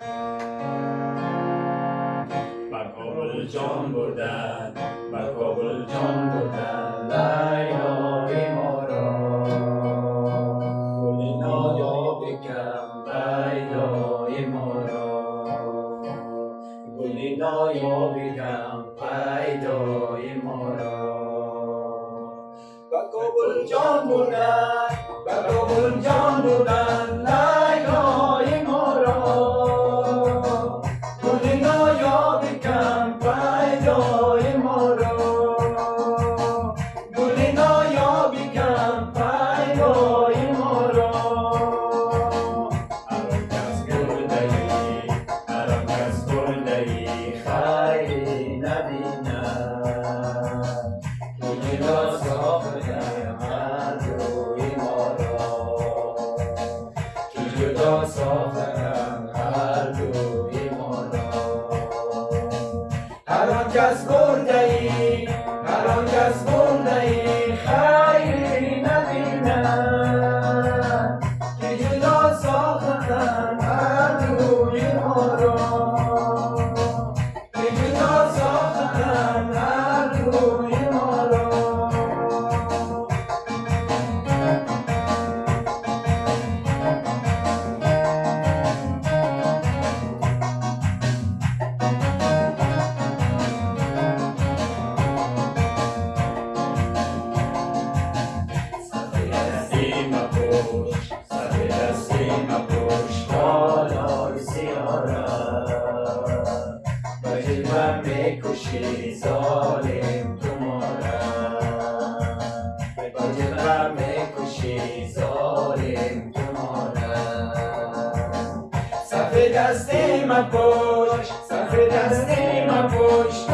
بر کابل جان بردن بر کابل جان بردن لیلای ما را. گل نایاب کم پیدای ما را. گل نایاب کم پیدای ما را. کابل جان بردن. کس برده ای هر آن کس برده ای خیری نبیند که جدا ساختن هر روی ما را. بالای سیاره و جلوه می‌کشی ظالم تو ماره و جلوه می‌کشی ظالم تو ماره صف دستیم پشت صف دستیم پشت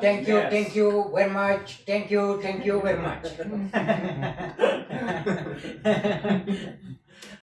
Thank you, thank you very much. Thank you, thank you very much.